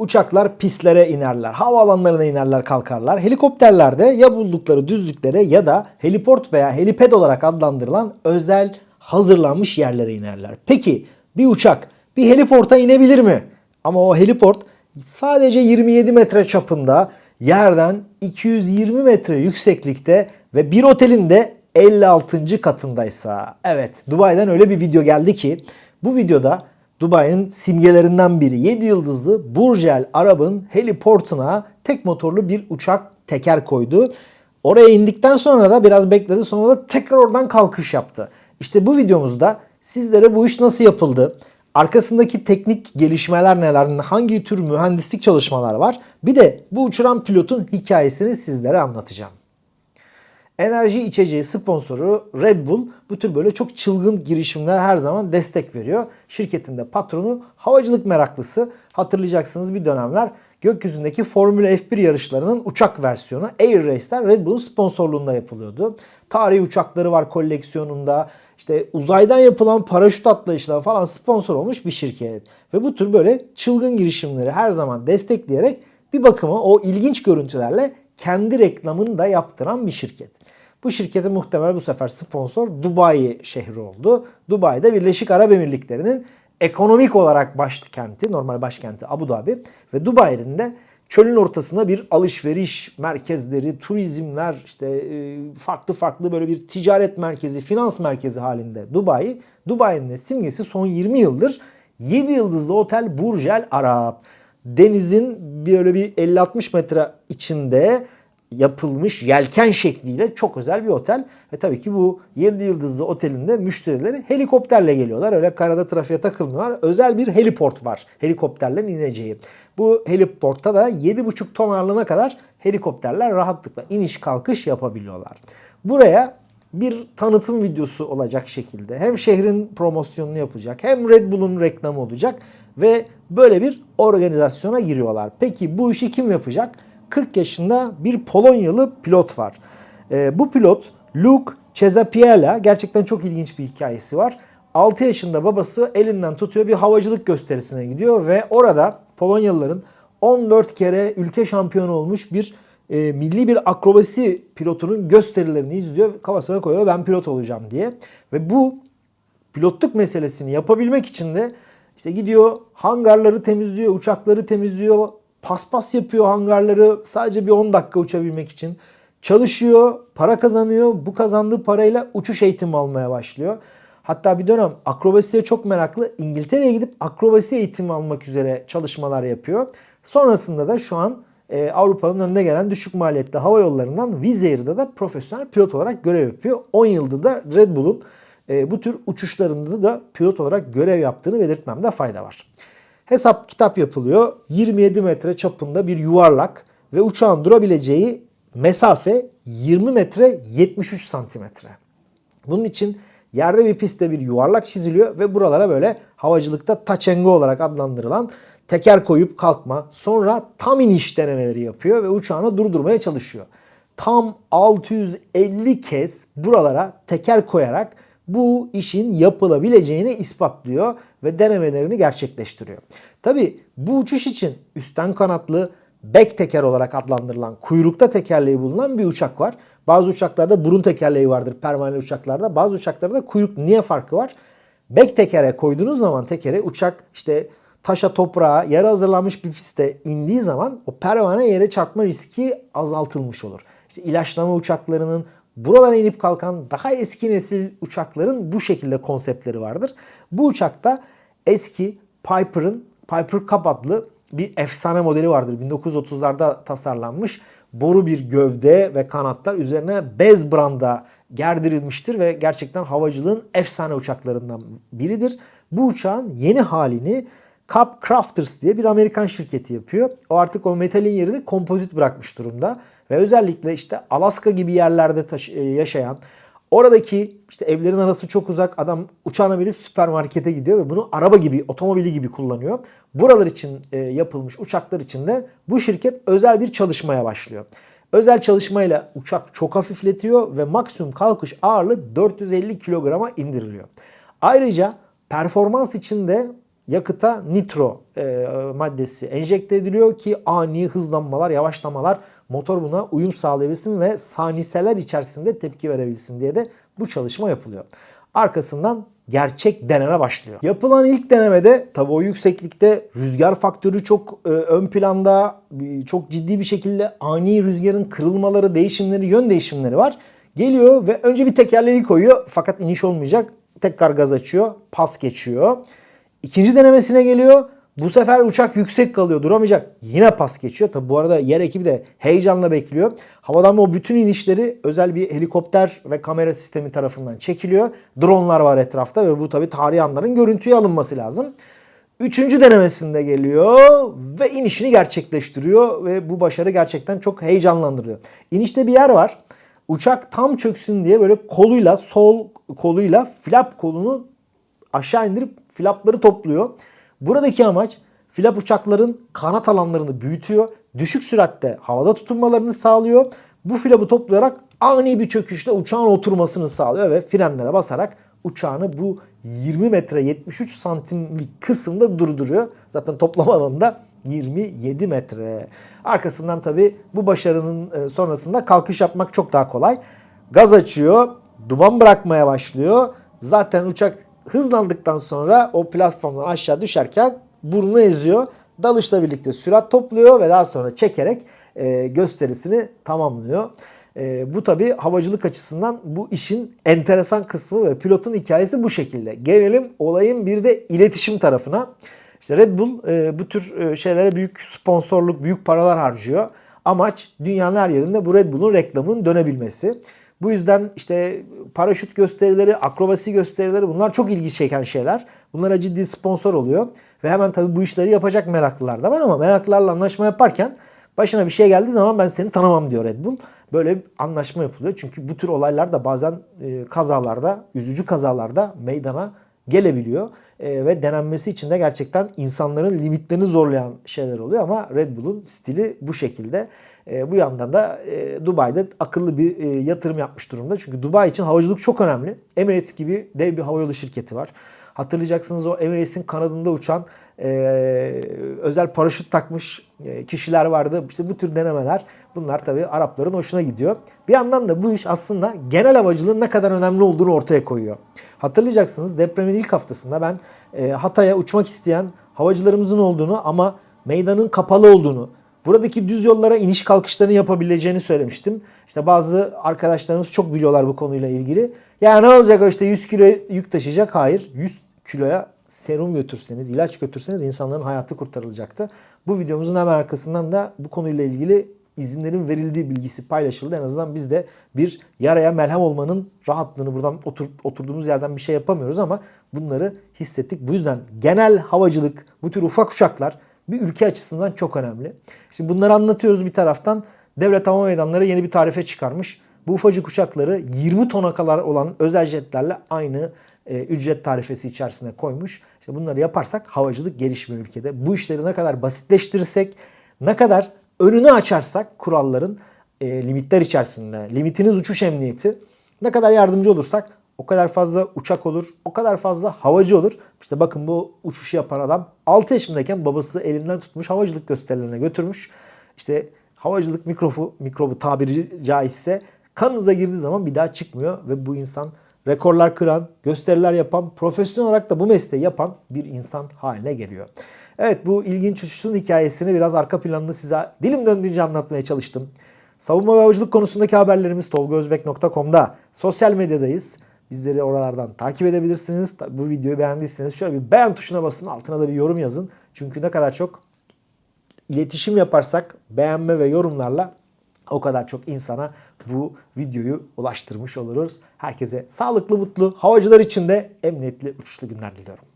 Uçaklar pistlere inerler, havaalanlarına inerler kalkarlar. Helikopterlerde ya buldukları düzlüklere ya da heliport veya heliped olarak adlandırılan özel hazırlanmış yerlere inerler. Peki bir uçak bir heliporta inebilir mi? Ama o heliport sadece 27 metre çapında yerden 220 metre yükseklikte ve bir otelin de 56. katındaysa. Evet Dubai'den öyle bir video geldi ki bu videoda Dubai'nin simgelerinden biri 7 yıldızlı Burj Al Arab'ın heliportuna tek motorlu bir uçak teker koydu. Oraya indikten sonra da biraz bekledi sonra da tekrar oradan kalkış yaptı. İşte bu videomuzda sizlere bu iş nasıl yapıldı, arkasındaki teknik gelişmeler neler, hangi tür mühendislik çalışmalar var bir de bu uçuran pilotun hikayesini sizlere anlatacağım. Enerji içeceği sponsoru Red Bull bu tür böyle çok çılgın girişimler her zaman destek veriyor. Şirketin de patronu havacılık meraklısı. Hatırlayacaksınız bir dönemler gökyüzündeki Formula F1 yarışlarının uçak versiyonu Air Race'ler Red Bull'un sponsorluğunda yapılıyordu. Tarihi uçakları var koleksiyonunda. İşte uzaydan yapılan paraşüt atlayışları falan sponsor olmuş bir şirket. Ve bu tür böyle çılgın girişimleri her zaman destekleyerek bir bakıma o ilginç görüntülerle kendi reklamını da yaptıran bir şirket. Bu şirkete muhtemel bu sefer sponsor Dubai şehri oldu. Dubai'de Birleşik Arap Emirlikleri'nin ekonomik olarak başkenti, normal başkenti Abu Dhabi ve Dubai'nin de çölün ortasında bir alışveriş merkezleri, turizmler, işte e, farklı farklı böyle bir ticaret merkezi, finans merkezi halinde Dubai. Dubai'nin simgesi son 20 yıldır 7 yıldızlı otel Burj Al Arab. Denizin böyle bir 50-60 metre içinde yapılmış yelken şekliyle çok özel bir otel. Ve tabii ki bu 7 yıldızlı otelinde müşterileri helikopterle geliyorlar. Öyle karada trafiğe takılmıyorlar. Özel bir heliport var helikopterlerin ineceği. Bu heliportta da 7,5 ton ağırlığına kadar helikopterler rahatlıkla iniş kalkış yapabiliyorlar. Buraya bir tanıtım videosu olacak şekilde hem şehrin promosyonunu yapacak hem Red Bull'un reklamı olacak ve böyle bir organizasyona giriyorlar. Peki bu işi kim yapacak? 40 yaşında bir Polonyalı pilot var. E, bu pilot Luke Cezapiela gerçekten çok ilginç bir hikayesi var. 6 yaşında babası elinden tutuyor bir havacılık gösterisine gidiyor ve orada Polonyalıların 14 kere ülke şampiyonu olmuş bir e, milli bir akrobasi pilotunun gösterilerini izliyor. Kafasına koyuyor ben pilot olacağım diye. Ve bu pilotluk meselesini yapabilmek için de işte gidiyor hangarları temizliyor, uçakları temizliyor, paspas yapıyor hangarları sadece bir 10 dakika uçabilmek için. Çalışıyor, para kazanıyor. Bu kazandığı parayla uçuş eğitimi almaya başlıyor. Hatta bir dönem akrobasiye çok meraklı. İngiltere'ye gidip akrobasi eğitimi almak üzere çalışmalar yapıyor. Sonrasında da şu an e, Avrupa'nın önüne gelen düşük maliyetli hava yollarından Wizz Air'da da profesyonel pilot olarak görev yapıyor. 10 yıldır da Red Bull'un e, bu tür uçuşlarında da pilot olarak görev yaptığını belirtmemde fayda var. Hesap kitap yapılıyor. 27 metre çapında bir yuvarlak ve uçağın durabileceği mesafe 20 metre 73 santimetre. Bunun için yerde bir pistte bir yuvarlak çiziliyor ve buralara böyle havacılıkta taçengo olarak adlandırılan teker koyup kalkma sonra tam iniş denemeleri yapıyor ve uçağını durdurmaya çalışıyor. Tam 650 kez buralara teker koyarak bu işin yapılabileceğini ispatlıyor ve denemelerini gerçekleştiriyor. Tabi bu uçuş için üstten kanatlı back teker olarak adlandırılan kuyrukta tekerleği bulunan bir uçak var. Bazı uçaklarda burun tekerleği vardır pervane uçaklarda. Bazı uçaklarda kuyruk niye farkı var? Back tekere koyduğunuz zaman tekere uçak işte taşa toprağa yere hazırlanmış bir pistte indiği zaman o pervane yere çarpma riski azaltılmış olur. İşte ilaçlama uçaklarının buralara inip kalkan daha eski nesil uçakların bu şekilde konseptleri vardır. Bu uçakta eski Piper'ın Piper Cup adlı bir efsane modeli vardır. 1930'larda tasarlanmış boru bir gövde ve kanatlar üzerine bez branda gerdirilmiştir ve gerçekten havacılığın efsane uçaklarından biridir. Bu uçağın yeni halini Cup Crafters diye bir Amerikan şirketi yapıyor. O artık o metalin yerini kompozit bırakmış durumda. Ve özellikle işte Alaska gibi yerlerde e, yaşayan Oradaki işte evlerin arası çok uzak adam uçağına binip süpermarkete gidiyor ve bunu araba gibi, otomobili gibi kullanıyor. Buralar için e, yapılmış uçaklar için de bu şirket özel bir çalışmaya başlıyor. Özel çalışmayla uçak çok hafifletiyor ve maksimum kalkış ağırlığı 450 kilograma indiriliyor. Ayrıca performans için de yakıta nitro e, maddesi enjekte ediliyor ki ani hızlanmalar, yavaşlamalar motor buna uyum sağlayabilsin ve saniseler içerisinde tepki verebilsin diye de bu çalışma yapılıyor. Arkasından gerçek deneme başlıyor. Yapılan ilk denemede tabii o yükseklikte rüzgar faktörü çok e, ön planda bir- çok ciddi bir şekilde ani rüzgarın kırılmaları, değişimleri, yön değişimleri var. Geliyor ve önce bir tekerleği koyuyor fakat iniş olmayacak. Tekrar gaz açıyor, pas geçiyor. İkinci denemesine geliyor. Bu sefer uçak yüksek kalıyor duramayacak. Yine pas geçiyor. Tabi bu arada yer ekibi de heyecanla bekliyor. Havadan o bütün inişleri özel bir helikopter ve kamera sistemi tarafından çekiliyor. Dronlar var etrafta ve bu tabi tarihi anların görüntüye alınması lazım. Üçüncü denemesinde geliyor ve inişini gerçekleştiriyor ve bu başarı gerçekten çok heyecanlandırıyor. İnişte bir yer var. Uçak tam çöksün diye böyle koluyla sol koluyla flap kolunu aşağı indirip flapları topluyor. Buradaki amaç flap uçakların kanat alanlarını büyütüyor. Düşük süratte havada tutunmalarını sağlıyor. Bu flapı toplayarak ani bir çöküşle uçağın oturmasını sağlıyor ve frenlere basarak uçağını bu 20 metre 73 santimlik kısımda durduruyor. Zaten toplam alanında 27 metre. Arkasından tabi bu başarının e, sonrasında kalkış yapmak çok daha kolay. Gaz açıyor, duman bırakmaya başlıyor. Zaten uçak hızlandıktan sonra o platformdan aşağı düşerken burnunu eziyor. Dalışla birlikte sürat topluyor ve daha sonra çekerek e, gösterisini tamamlıyor. E, bu tabi havacılık açısından bu işin enteresan kısmı ve pilotun hikayesi bu şekilde. Gelelim olayın bir de iletişim tarafına. İşte Red Bull e, bu tür e, şeylere büyük sponsorluk, büyük paralar harcıyor. Amaç dünyanın her yerinde bu Red Bull'un reklamının dönebilmesi. Bu yüzden işte paraşüt gösterileri, akrobasi gösterileri bunlar çok ilgi çeken şeyler. Bunlara ciddi sponsor oluyor. Ve hemen tabii bu işleri yapacak meraklılar da var ama meraklılarla anlaşma yaparken başına bir şey geldiği zaman ben seni tanımam diyor Red Bull. Böyle bir anlaşma yapılıyor. Çünkü bu tür olaylar da bazen e, kazalarda, üzücü kazalarda meydana gelebiliyor. E, ve denenmesi için de gerçekten insanların limitlerini zorlayan şeyler oluyor ama Red Bull'un stili bu şekilde. E, bu yandan da e, Dubai'de akıllı bir e, yatırım yapmış durumda. Çünkü Dubai için havacılık çok önemli. Emirates gibi dev bir havayolu şirketi var. Hatırlayacaksınız o Emirates'in kanadında uçan e, özel paraşüt takmış e, kişiler vardı. İşte bu tür denemeler bunlar tabii Arapların hoşuna gidiyor. Bir yandan da bu iş aslında genel havacılığın ne kadar önemli olduğunu ortaya koyuyor. Hatırlayacaksınız depremin ilk haftasında ben e, Hatay'a uçmak isteyen havacılarımızın olduğunu ama meydanın kapalı olduğunu, buradaki düz yollara iniş kalkışlarını yapabileceğini söylemiştim. İşte bazı arkadaşlarımız çok biliyorlar bu konuyla ilgili. Ya ne olacak işte 100 kilo yük taşıyacak? Hayır. 100 kiloya serum götürseniz, ilaç götürseniz insanların hayatı kurtarılacaktı. Bu videomuzun hemen arkasından da bu konuyla ilgili izinlerin verildiği bilgisi paylaşıldı. En azından biz de bir yaraya melhem olmanın rahatlığını buradan otur, oturduğumuz yerden bir şey yapamıyoruz ama bunları hissettik. Bu yüzden genel havacılık, bu tür ufak uçaklar bir ülke açısından çok önemli. Şimdi bunları anlatıyoruz bir taraftan. Devlet Hava Meydanları yeni bir tarife çıkarmış. Bu ufacık uçakları 20 tona kadar olan özel jetlerle aynı e, ücret tarifesi içerisine koymuş. İşte bunları yaparsak havacılık gelişmiyor ülkede. Bu işleri ne kadar basitleştirirsek, ne kadar önünü açarsak kuralların e, limitler içerisinde, limitiniz uçuş emniyeti, ne kadar yardımcı olursak o kadar fazla uçak olur, o kadar fazla havacı olur. İşte bakın bu uçuşu yapan adam 6 yaşındayken babası elinden tutmuş havacılık gösterilerine götürmüş. İşte havacılık mikrobu, mikrobu tabiri caizse kanınıza girdiği zaman bir daha çıkmıyor ve bu insan rekorlar kıran, gösteriler yapan, profesyonel olarak da bu mesleği yapan bir insan haline geliyor. Evet bu ilginç uçuşun hikayesini biraz arka planını size dilim döndüğünce anlatmaya çalıştım. Savunma ve havacılık konusundaki haberlerimiz tolgozbek.com'da. Sosyal medyadayız. Bizleri oralardan takip edebilirsiniz. Bu videoyu beğendiyseniz şöyle bir beğen tuşuna basın. Altına da bir yorum yazın. Çünkü ne kadar çok iletişim yaparsak beğenme ve yorumlarla o kadar çok insana bu videoyu ulaştırmış oluruz. Herkese sağlıklı, mutlu, havacılar için de emniyetli uçuşlu günler diliyorum.